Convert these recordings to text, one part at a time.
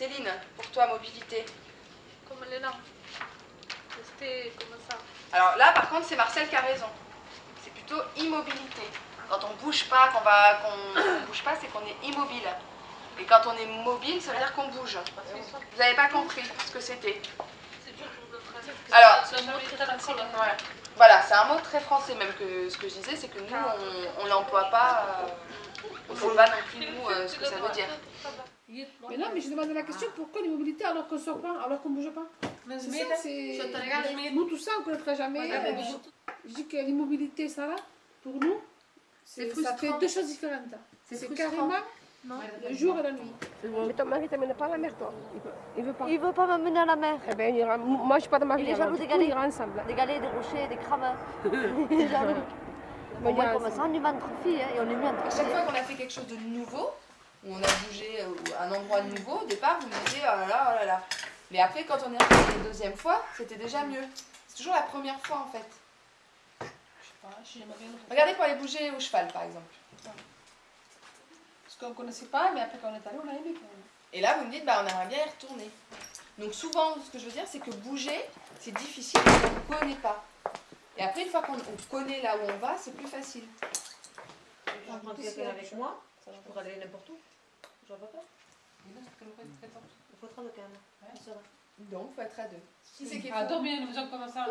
Céline, pour toi, mobilité Comme les noms. Rester comme ça. Alors là, par contre, c'est Marcel qui a raison. C'est plutôt immobilité. Quand on bouge pas, qu'on va, qu'on bouge pas, c'est qu'on est immobile. Et quand on est mobile, ça veut dire qu'on bouge. Vous n'avez pas compris ce que c'était. Français. Alors, c'est un mot très. Ouais. Voilà, c'est un mot très français, même que ce que je disais, c'est que nous, on, on l'emploie pas. euh, on ne sait pas non plus, nous, euh, ce que ça veut dire. Mais non, mais je demande la question pourquoi l'immobilité alors qu'on sort pas, alors qu'on bouge pas C'est ça, c'est. Nous, tout ça, on ne connaîtra jamais. Euh, Je dis que l'immobilité, ça là, pour nous, c'est ça fait deux choses différentes. C'est carrément le jour et la nuit. Mais ton mari t'amène pas à la mer, toi Il veut, il veut pas. Il veut pas m'amener à la mer. Eh ben, ira- moi, je suis pas dans ma Il est jaloux des galets. Ensemble. Des galets, des rochers, des crabes. Il est jaloux. Bon, Au moins, comme ça, on est entre filles hein, et on est mis entre À chaque fois qu'on a fait quelque chose de nouveau, où on a bougé euh, un endroit nouveau, au départ, vous me disiez oh là là, oh là là. Mais après, quand on est arrivé la deuxième fois, c'était déjà mieux. C'est toujours la première fois en fait. Regardez pour aller bouger au cheval par exemple. Parce qu'on ne connaissait pas, mais après quand on est allé, on a aimé quand même. Et là, vous me dites, bah, on aimerait bien y retourner. Donc souvent, ce que je veux dire, c'est que bouger, c'est difficile parce qu'on ne connaît pas. Et après, une fois qu'on on connaît là où on va, c'est plus facile. Je prends quelqu'un avec moi, ça je pourrais aller n'importe où. Vois pas. Il faut va. Donc, il faut être à deux. Qui c'est qui est Ah, nous avons commencé à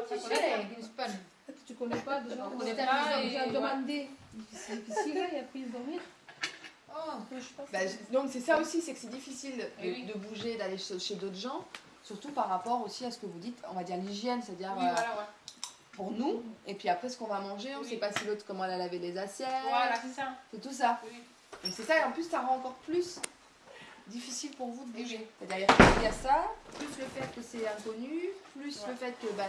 tu ne connais pas déjà. On connaît pas et- déjà demandé. C'est difficile, là, il a pris dormir. Bah, je- donc c'est ça aussi, c'est que c'est difficile de, oui. de bouger, d'aller chez, chez d'autres gens, surtout par rapport aussi à ce que vous dites, on va dire l'hygiène, c'est-à-dire Oui, euh, voilà, ouais. pour nous, et puis après ce qu'on va manger, on ne Oui. sait pas si l'autre comment elle a lavé les assiettes, Voilà, c'est ça. c'est tout ça. Donc c'est ça, et en plus ça rend encore plus difficile pour vous de bouger. oui. C'est-à-dire qu'il y a ça, plus le fait que c'est inconnu, plus le fait que bah,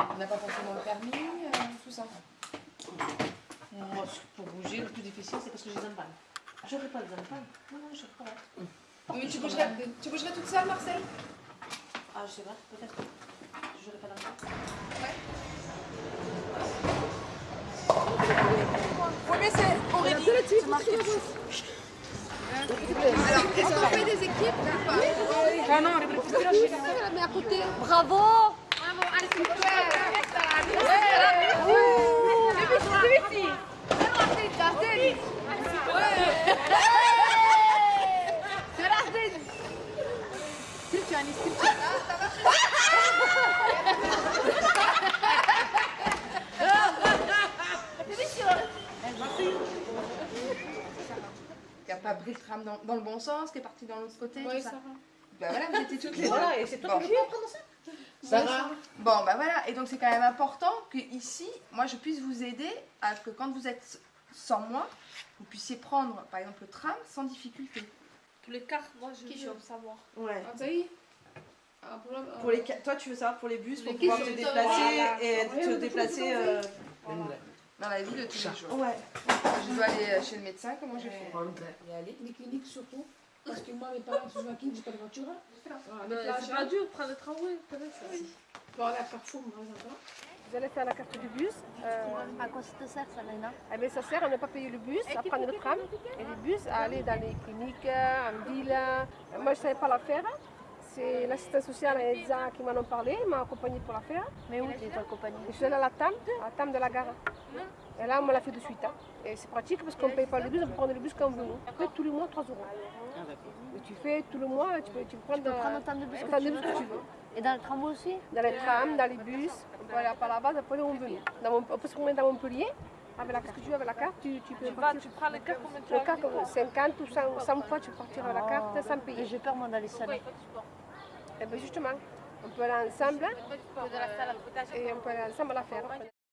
on n'a pas forcément le permis, euh, tout ça. Moi, pour bouger, le plus difficile, c'est parce que j'ai des empagnes. J'aurais pas les empagnes. Non, non, je pas. Mais tu bougerais, tu bougerais toute seule, Marcel? Ah, je sais pas, peut-être. Je n'aurais pas d'empagnes. C'est Aurélie. C'est marqué. Alors, est-ce qu'on fait des équipes ou pas Mais à côté, bravo. Il n'y a pas pris le tram dans, dans le bon sens, qui est parti dans l'autre côté, Oui, tout ça. Bah voilà, vous étiez toutes les deux. Voilà, et c'est toi Bon. qui ça Sarah. Bon, bah voilà, et donc c'est quand même important que ici, moi je puisse vous aider à que quand vous êtes sans moi, vous puissiez prendre par exemple le tram sans difficulté. Tous les cartes, moi je veux savoir. Ouais. Ah, ça y est Ah, pour la- Pour les, ca- toi, tu veux savoir pour les bus, pour Les pouvoir te je déplacer Voilà. et Ouais, te ouais, déplacer. Euh, Dans la vie de tous les jours. Ouais. Je dois aller euh, chez le médecin, comment je fais? Y aller. Les cliniques surtout. Parce que moi, mes parents sont à j'ai pas de voiture. hein. Voilà, C'est hein. pas dur, prendre le tramway, à Carrefour, par exemple. Vous allez faire la carte du bus. euh, À quoi ça te sert, ça, Léna? Eh bien, ça sert à ne pas payer le bus, à prendre le tram et le bus à aller dans les cliniques, en ville. Euh, Moi, je ne savais pas la faire. C'est l'assistante sociale et EDSA qui m'en ont parlé, m'a accompagnée pour la faire. Mais où tu es Et je suis allée à la TAM, à la TAM de la gare. Et là, on me l'a fait de suite. hein. Et c'est pratique parce qu'on ne paye pas le bus, on peut prendre le bus quand on veut. On fait tous les mois 3 euros. Et tu fais tout le mois, tu peux, tu peux prendre, peux prendre euh, de bus que tu de bus veux. que tu veux. Et dans le tramway aussi? Dans les trams, dans les bus, on peut aller à Palavas, on peut aller où on veut. Dans on peut se promener dans Montpellier. Avec la carte que tu veux, avec la carte, tu, tu peux Tu vas, tu prends les cartes combien tu Le comme 50 ou 100, 100 fois, tu peux partir avec la carte sans Et payer. j'ai peur, moi, d'aller seule. Et bien justement, on peut aller ensemble et on peut aller ensemble la faire.